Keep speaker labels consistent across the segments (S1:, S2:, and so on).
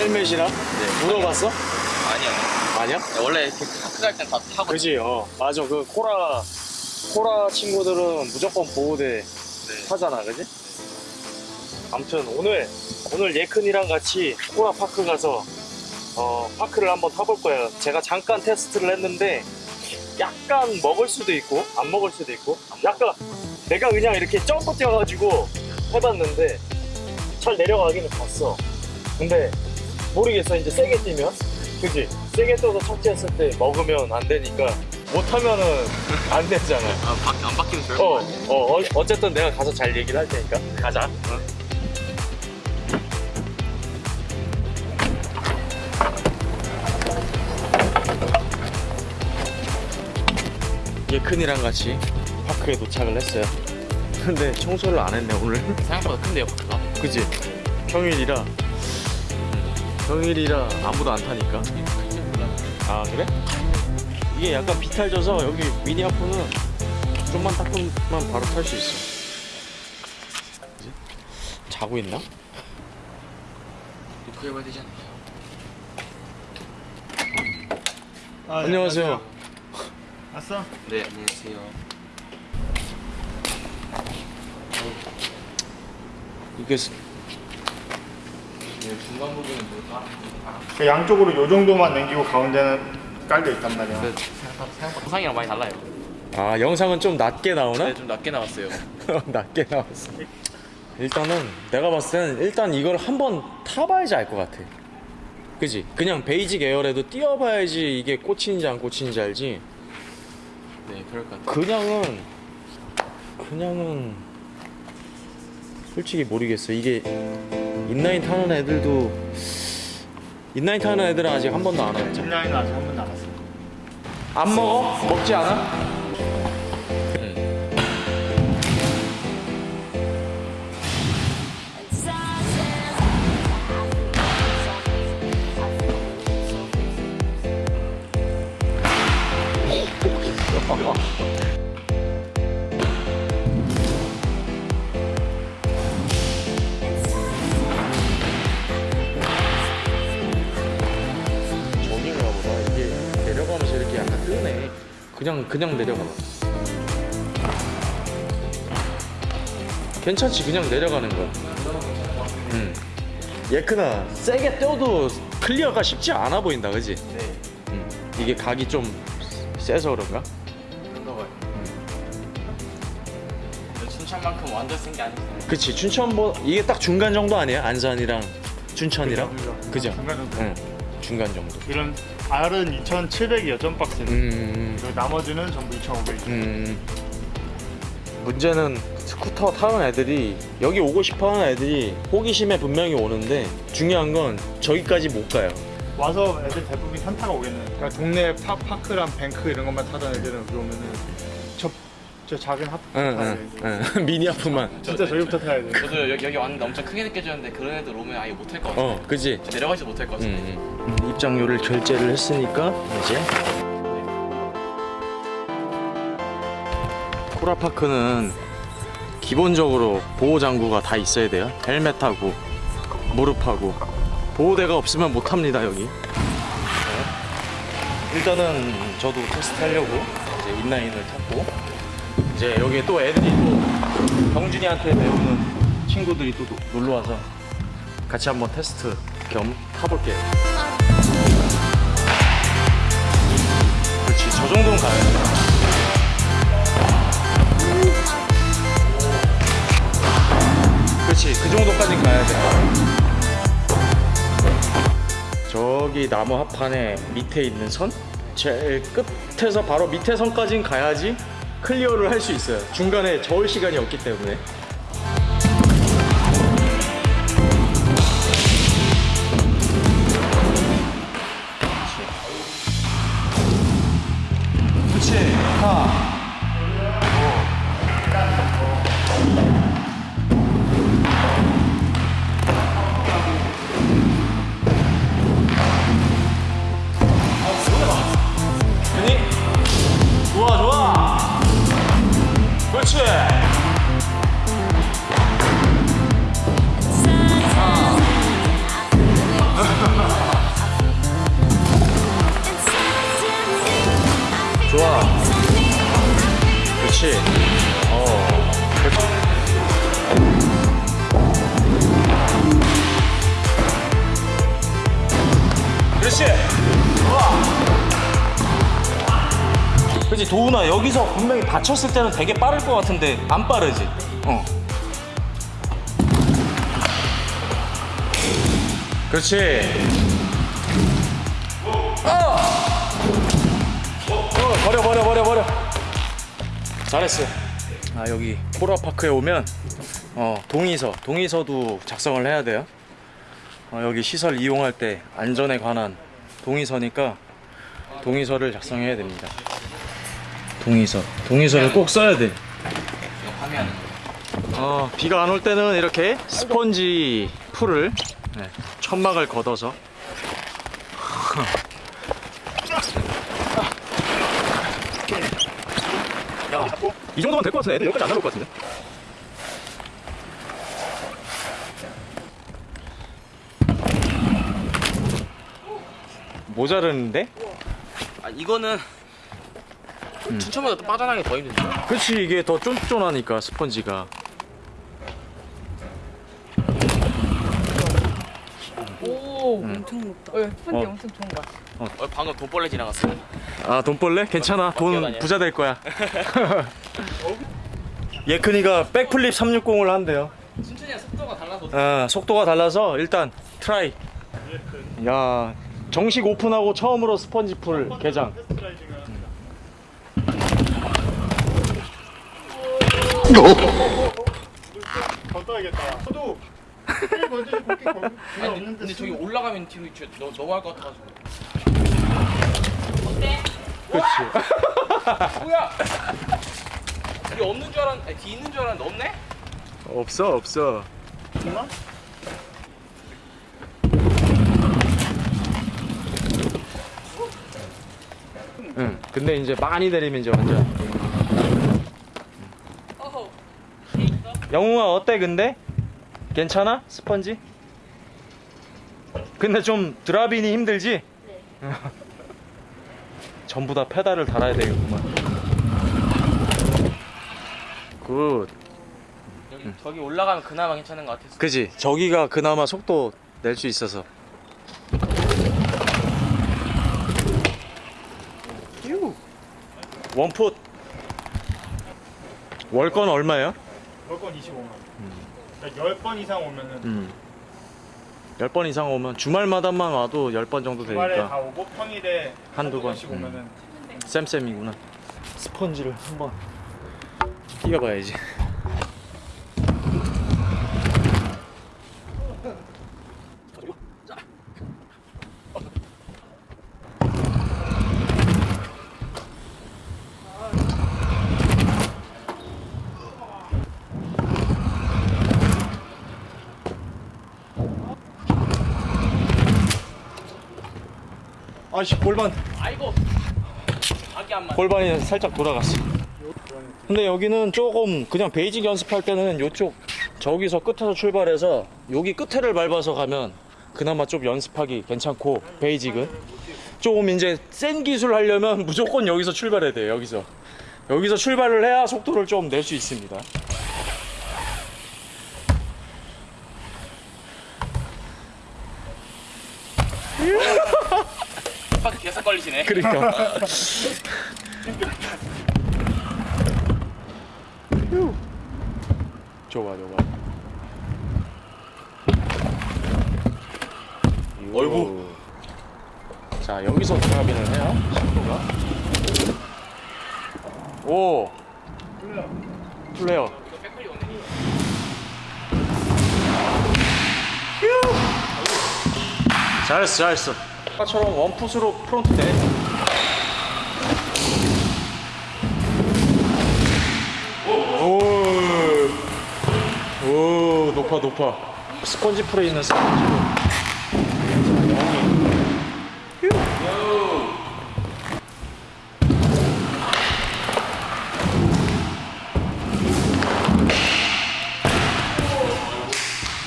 S1: 헬멧이랑?
S2: 네.
S1: 물어봤어?
S2: 아니요.
S1: 아니야?
S2: 원래 이렇게 파크 갈땐 다 타고.
S1: 그지 어 맞아 그 코라 코라 친구들은 무조건 보호대
S2: 네.
S1: 타잖아 그지? 아무튼 오늘 오늘 예큰이랑 같이 코라 파크 가서 어 파크를 한번 타볼 거예요 제가 잠깐 테스트를 했는데 약간 먹을 수도 있고 안 먹을 수도 있고 약간 내가 그냥 이렇게 점프 뛰어가지고 해봤는데 잘 내려가기는 봤어 근데 모르겠어 이제 세게 뛰면 그지? 세게 떠서 착지했을 때 먹으면 안 되니까 못하면은 안 되잖아
S2: 아, 바, 안 바뀌면 좋을
S1: 어. 어, 어, 어쨌든 내가 가서 잘 얘기를 할 테니까 가자. 예큰이랑 같이 파크에 도착을 했어요. 근데 청소를 안 했네 오늘.
S2: 생각보다 큰데요, 파크가?
S1: 그지? 평일이라. 음, 평일이라 아무도 안 타니까. 아 그래? 이게 약간 비탈져서 여기 미니아프는 좀만 닦으면 바로 탈 수 있어. 그지? 자고 있나?
S2: 리크 해봐야 되지 않나요?
S3: 아, 네,
S1: 안녕하세요.
S3: 왔어?
S2: 네, 안녕하세요.
S1: 이게
S2: 중간 부분은 뭐다?
S3: 그 양쪽으로 요 정도만 남기고 가운데는 깔려 있단 말이야.
S2: 네, 생각보다, 생각보다 영상이랑 많이 달라요.
S1: 아 영상은 좀 낮게 나오나?
S2: 네, 좀 낮게 나왔어요.
S1: 낮게 나왔어. 일단은 내가 봤을 때는 일단 이걸 한번 타봐야지 알 것 같아. 그지? 그냥 basic air라도 뛰어봐야지 이게 꽂히는지 안 꽂히는지 알지.
S2: 네, 그럴 것 같아요.
S1: 그냥은 그냥은 솔직히 모르겠어. 이게 인라인 타는 애들도 인라인 타는 애들은 아직 한 번도 안 왔잖아.
S3: 짚라인은 아직 한 번도 안 왔어.
S1: 안 먹어? 먹지 않아? 저 그냥 그냥 내려가. 괜찮지 그냥 내려가는 거. 음. 예큰아 세게 뛰어도 flair가 쉽지 않아 보인다, 그지?
S2: 네,
S1: 음. 이게 각이 좀 세서 그런가?
S2: 춘천만큼 완전 센 게 아니잖아요.
S1: 그치 춘천보 이게 딱 중간 정도 아니야? 안산이랑 춘천이랑
S3: 그죠,
S1: 그죠?
S3: 중간 정도.
S1: 응 중간 정도.
S3: 이런 R은 2,700이 여전 박스.
S1: 음.
S3: 그리고 나머지는 전부 2,500.
S1: 음. 문제는 스쿠터 타는 애들이 여기 오고 싶어 하는 애들이 호기심에 분명히 오는데 중요한 건 저기까지 못 가요.
S3: 와서 애들 대부분 현타가 오겠네. 그러니까 동네 파, 파크랑 뱅크 이런 것만 타던 애들은 그러면은 저, 저 작은 하프.
S1: 응, 응. 미니 아프만.
S3: 진짜 저기부터 타야 돼.
S2: 저도 여기, 여기 왔는데 엄청 크게 느껴졌는데 그런 애들 오면 아예 못할 것 같아요.
S1: 어, 그지?
S2: 내려가지도 못할 것 같아요.
S1: 음, 음. 입장료를 결제를 했으니까 이제 코라파크는 기본적으로 보호 장구가 다 있어야 돼요. 헬멧하고 무릎하고 보호대가 없으면 못 합니다 여기. 네. 일단은 저도 테스트 하려고 이제 인라인을 탔고 이제 여기 또 애들이 또 병준이한테 배우는 친구들이 또 놀러 와서 같이 한번 테스트 겸 타볼게요. 저 정도는 돼. 그렇지, 그 정도까지 가야 돼. 저기 나무 합판에 밑에 있는 선? 제일 끝에서 바로 밑에 선까지는 가야지 클리어를 할 수 있어요. 중간에 저을 시간이 없기 때문에. 그렇지. 어 그렇지. 와 그렇지 도훈아. 여기서 분명히 받쳤을 때는 되게 빠를 것 같은데 안 빠르지? 어. 그렇지. 잘했어. 아 여기 코라파크에 오면 어 동의서 동의서도 작성을 해야 돼요. 어, 여기 시설 이용할 때 안전에 관한 동의서니까 동의서를 작성해야 됩니다. 동의서. 동의서를 꼭 써야 돼. 어, 비가 안 올 때는 이렇게 스펀지 풀을 네, 천막을 걷어서 이 정도면 될 것 같은데 애들 여기까지 안 나올 것 같은데 모자르는데?
S2: 아 이거는 춘천보다 또 빠져나가기 더 힘든데.
S1: 그치 이게 더 쫀쫀하니까 스펀지가
S4: 오, 엄청 높다. 어, 스펀지
S1: 어.
S4: 엄청 좋은 거 같아.
S2: 어, 방금 돈벌레 지나갔어.
S1: 아 돈벌레? 괜찮아 돈. 부자 될 거야 예큰이가 backflip 360을 한대요
S2: 춘천이랑 속도가 달라서.
S1: 아, 속도가 달라서 일단 try 야 정식 오픈하고 처음으로 스펀지 풀 개장
S3: 더 떠야겠다. 저도 꽤 먼저 그렇게 걸
S2: 아니,
S3: 근데,
S2: 근데 저기 올라가면 뒤로 저- 너 넘어갈 것 같아가지고.
S1: 그치
S2: 뭐야? 뒤 없는 줄 알았는데, 뒤 있는 줄 알았는데 없네?
S1: 없어 없어
S3: 정말?
S1: 응 근데 이제 많이 내리면 이제 완전. 영웅아 어때 근데? 괜찮아? 스펀지? 근데 좀 drop in이 힘들지? 전부 다 페달을 달아야 되겠구만 good
S2: 여기, 저기 올라가면 그나마 괜찮은 것 같았어.
S1: 그지 저기가 그나마 속도 낼 수 있어서 휴. one foot 월권 얼마예요?
S3: 월권 25만 원. 그러니까 10번 이상 오면은
S1: 음. 10번 이상 오면 주말마다만 와도 10번 정도
S3: 주말에 다
S1: 되니까
S3: 오고 평일에
S1: 한두 번.
S3: 번씩 오면은
S1: 쌤쌤이구나 스펀지를 한번 뛰어봐야지 아씨 골반
S2: 아이고! 각이 안 맞아.
S1: 골반이 살짝 돌아갔어. 근데 여기는 조금 그냥 basic 연습할 때는 이쪽 저기서 끝에서 출발해서 여기 끝에를 밟아서 가면 그나마 좀 연습하기 괜찮고 basic은 조금 이제 센 기술 하려면 무조건 여기서 출발해야 돼요. 여기서 여기서 출발을 해야 속도를 좀 낼 수 있습니다.
S2: 걸리시네.
S1: 그러니까. 좋아 좋아.
S2: 어이구.
S1: 자 여기서 드랍인을 해요. 속도가. 오. 플레어.
S2: 오네.
S1: 잘했어 잘했어. 아까처럼 원풋으로 프론트 내. 오. 오 높아 높아. 스펀지 풀에 있는 스펀지로.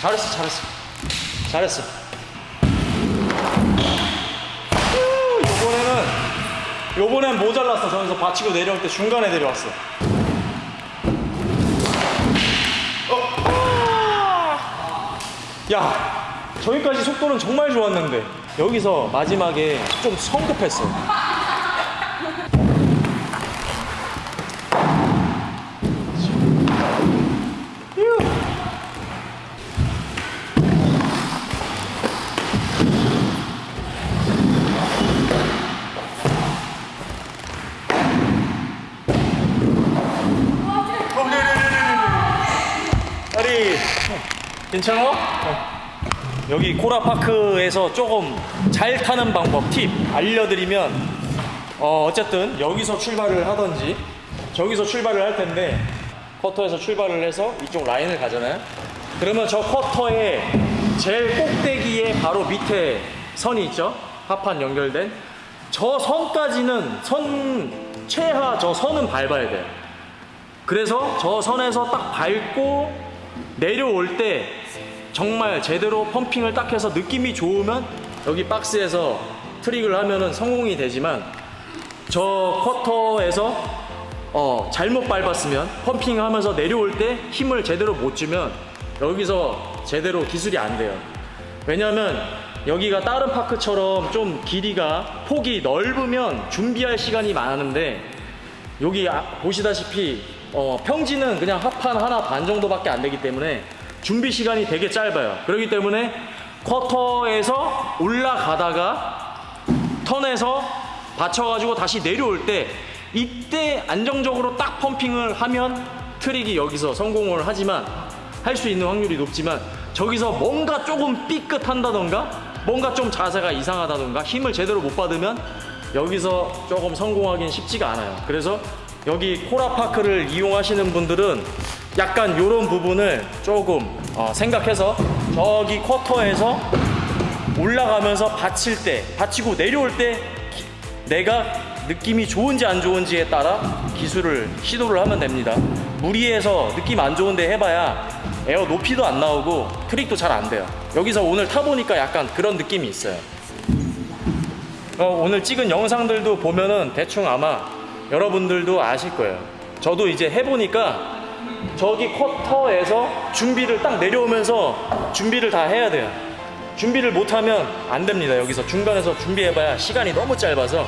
S1: 잘했어 잘했어 잘했어. 요번에는 요번엔 모자랐어 저기서 받치고 내려올 때 중간에 내려왔어 어. 야 저기까지 속도는 정말 좋았는데 여기서 마지막에 좀 성급했어. 아리 괜찮아? 여기 코라파크에서 조금 잘 타는 방법 팁 알려드리면 어 어쨌든 여기서 출발을 하던지 저기서 출발을 할 텐데 쿼터에서 출발을 해서 이쪽 라인을 가잖아요. 그러면 저 쿼터의 제일 꼭대기에 바로 밑에 선이 있죠? 하판 연결된. 저 선까지는 선 최하 저 선은 밟아야 돼요. 그래서 저 선에서 딱 밟고 내려올 때 정말 제대로 펌핑을 딱 해서 느낌이 좋으면 여기 박스에서 트릭을 하면은 성공이 되지만 저 쿼터에서 어, 잘못 밟았으면 펌핑 하면서 내려올 때 힘을 제대로 못 주면 여기서 제대로 기술이 안 돼요. 왜냐면 여기가 다른 파크처럼 좀 길이가 폭이 넓으면 준비할 시간이 많은데 여기 아- 보시다시피 어, 평지는 그냥 합판 하나 반 정도밖에 안 되기 때문에 준비 시간이 되게 짧아요. 그렇기 때문에 쿼터에서 올라가다가 턴에서 받쳐가지고 다시 내려올 때 이때 안정적으로 딱 펌핑을 하면 트릭이 여기서 성공을 하지만 할 수 있는 확률이 높지만 저기서 뭔가 조금 삐끗한다던가 뭔가 좀 자세가 이상하다던가 힘을 제대로 못 받으면 여기서 조금 성공하기는 쉽지가 않아요. 그래서 여기 코라파크를 이용하시는 분들은 약간 이런 부분을 조금 어, 생각해서 저기 쿼터에서 올라가면서 받칠 때, 받치고 내려올 때 기- 내가 느낌이 좋은지 안 좋은지에 따라 기술을 시도를 하면 됩니다. 무리해서 느낌 안 좋은데 해봐야 에어 높이도 안 나오고 트릭도 잘 안 돼요. 여기서 오늘 타보니까 약간 그런 느낌이 있어요. 어, 오늘 찍은 영상들도 보면은 대충 아마 여러분들도 아실 거예요. 저도 이제 해보니까 저기 쿼터에서 준비를 딱 내려오면서 준비를 다 해야 돼요. 준비를 못하면 안 됩니다. 여기서 중간에서 준비해봐야 시간이 너무 짧아서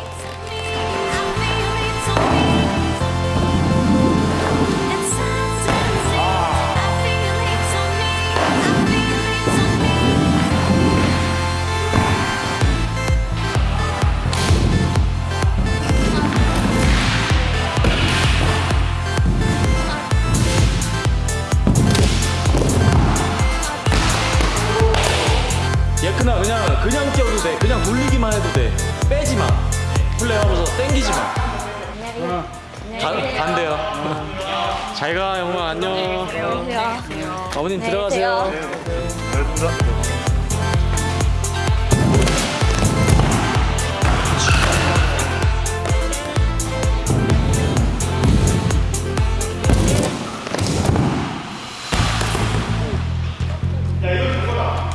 S1: 어머님
S4: 네,
S1: 들어가세요.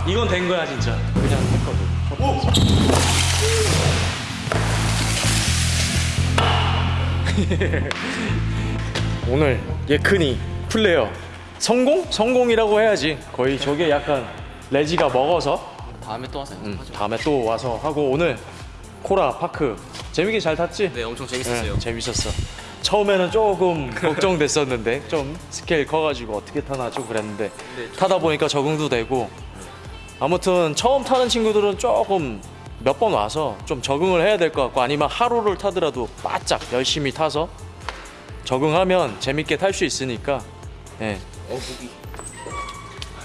S1: 이건 된 거야 진짜. 그냥 했거든. 오늘 예큰이 flair 성공? 성공이라고 해야지. 거의 저게 약간 레지가 먹어서
S2: 다음에 또 와서
S1: 음,
S2: 하죠.
S1: 다음에 또 와서 하고 오늘 코라 파크 재밌게 잘 탔지?
S2: 네, 엄청 재밌었어요.
S1: 네, 재밌었어. 처음에는 조금 걱정됐었는데 좀 스케일 커가지고 어떻게 타나 좀 그랬는데
S2: 네,
S1: 타다 보니까 적응도 되고 아무튼 처음 타는 친구들은 조금 몇 번 와서 좀 적응을 해야 될 것 같고 아니면 하루를 타더라도 바짝 열심히 타서 적응하면 재밌게 탈 수 있으니까 예.
S2: 어, 무기.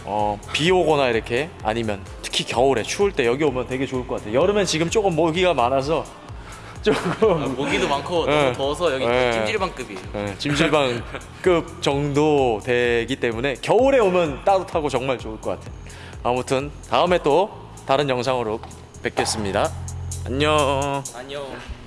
S1: 어, 비 오거나 이렇게 아니면 특히 겨울에 추울 때 여기 오면 되게 좋을 것 같아요. 여름엔 지금 조금 모기가 많아서 조금
S2: 아, 모기도 많고
S1: 네.
S2: 너무 더워서 여기
S1: 네.
S2: 찜질방급이에요.
S1: 예, 찜질방급 정도 되기 때문에 겨울에 오면 따뜻하고 정말 좋을 것 같아요. 아무튼 다음에 또 다른 영상으로 뵙겠습니다. 안녕.
S2: 안녕.